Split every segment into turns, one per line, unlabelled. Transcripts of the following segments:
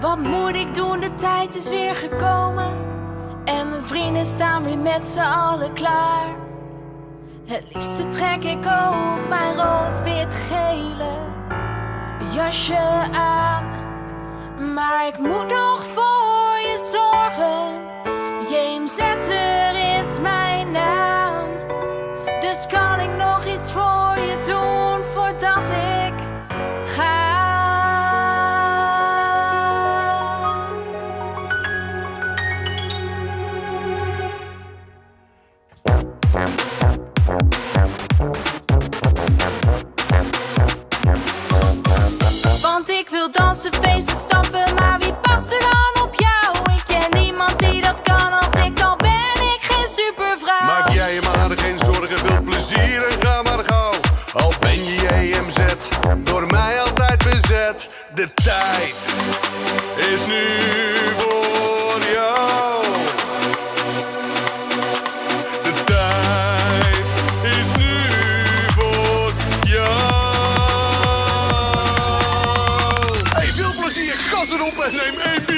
Wat moet ik doen? De tijd is weer gekomen. En mijn vrienden staan weer met z'n allen klaar. Het liefste trek ik ook mijn rood-wit-gele jasje aan. Maar ik moet nog voor je zorgen. JMZ, er Want ik wil dansen, feesten, stappen, maar wie past er dan op jou? Ik ken niemand die dat kan als ik al ben ik geen supervrouw.
Maak jij je maar geen zorgen, veel plezier en ga maar gauw. Al ben je EMZ, door mij altijd bezet. De tijd is nu My name AB.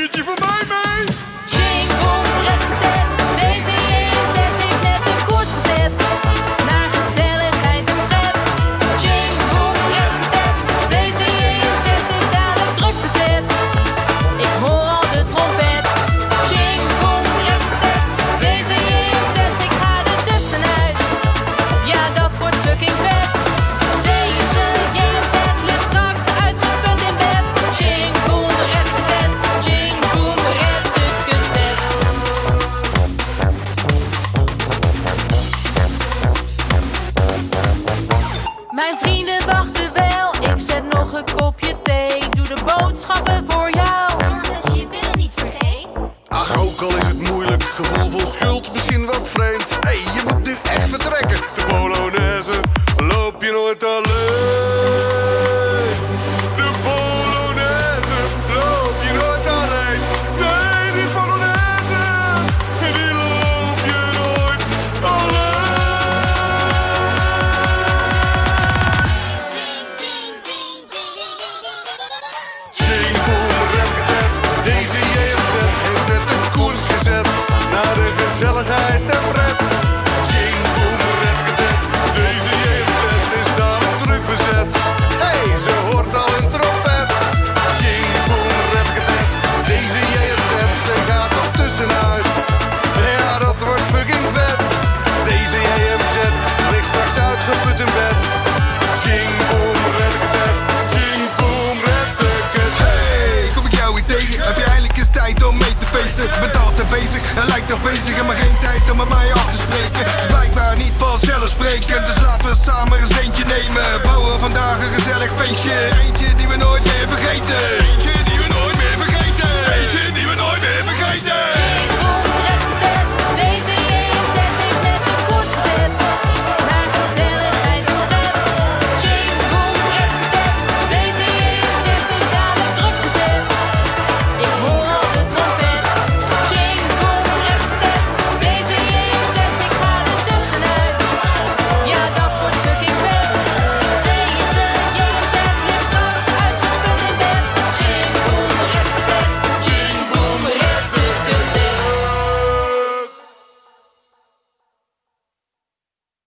Gevoel vol schuld, misschien wat vreemd. Hé, hey, je moet nu echt vertrekken. De Polonaise
feesten? Ben altijd bezig en lijkt afwezig en maar geen tijd om met mij af te spreken. Het is blijkbaar niet vanzelfsprekend, dus laten we samen eens eentje nemen. Bouwen vandaag een gezellig feestje, eentje die we nooit meer vergeten.